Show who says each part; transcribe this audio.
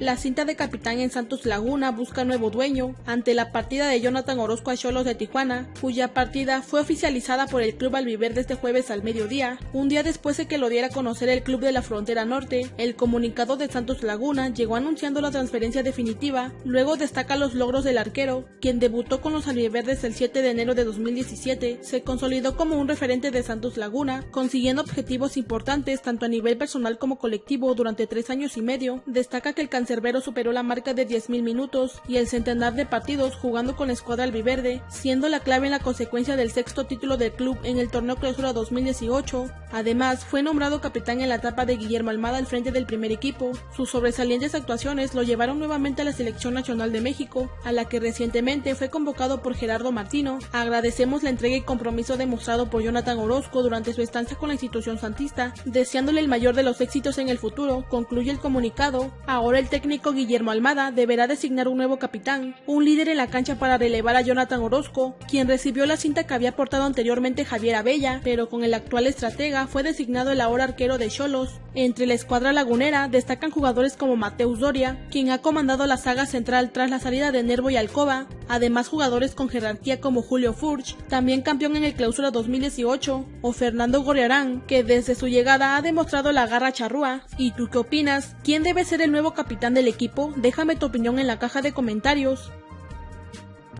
Speaker 1: La cinta de capitán en Santos Laguna busca nuevo dueño ante la partida de Jonathan Orozco a Cholos de Tijuana, cuya partida fue oficializada por el club albiverde este jueves al mediodía, un día después de que lo diera a conocer el club de la frontera norte. El comunicado de Santos Laguna llegó anunciando la transferencia definitiva, luego destaca los logros del arquero, quien debutó con los albiverdes el 7 de enero de 2017, se consolidó como un referente de Santos Laguna, consiguiendo objetivos importantes tanto a nivel personal como colectivo durante tres años y medio. Destaca que el Cerbero superó la marca de 10.000 minutos y el centenar de partidos jugando con la escuadra albiverde, siendo la clave en la consecuencia del sexto título del club en el torneo clausura 2018. Además, fue nombrado capitán en la etapa de Guillermo Almada al frente del primer equipo. Sus sobresalientes actuaciones lo llevaron nuevamente a la selección nacional de México, a la que recientemente fue convocado por Gerardo Martino. Agradecemos la entrega y compromiso demostrado por Jonathan Orozco durante su estancia con la institución santista, deseándole el mayor de los éxitos en el futuro, concluye el comunicado. Ahora el técnico Guillermo Almada deberá designar un nuevo capitán, un líder en la cancha para relevar a Jonathan Orozco, quien recibió la cinta que había portado anteriormente Javier Abella, pero con el actual estratega fue designado el ahora arquero de Cholos. Entre la escuadra lagunera destacan jugadores como Mateus Doria, quien ha comandado la saga central tras la salida de Nervo y Alcoba, además jugadores con jerarquía como Julio Furch, también campeón en el clausura 2018, o Fernando Gorriarán, que desde su llegada ha demostrado la garra charrúa. ¿Y tú qué opinas? ¿Quién debe ser el nuevo capitán del equipo? Déjame tu opinión en la caja de comentarios.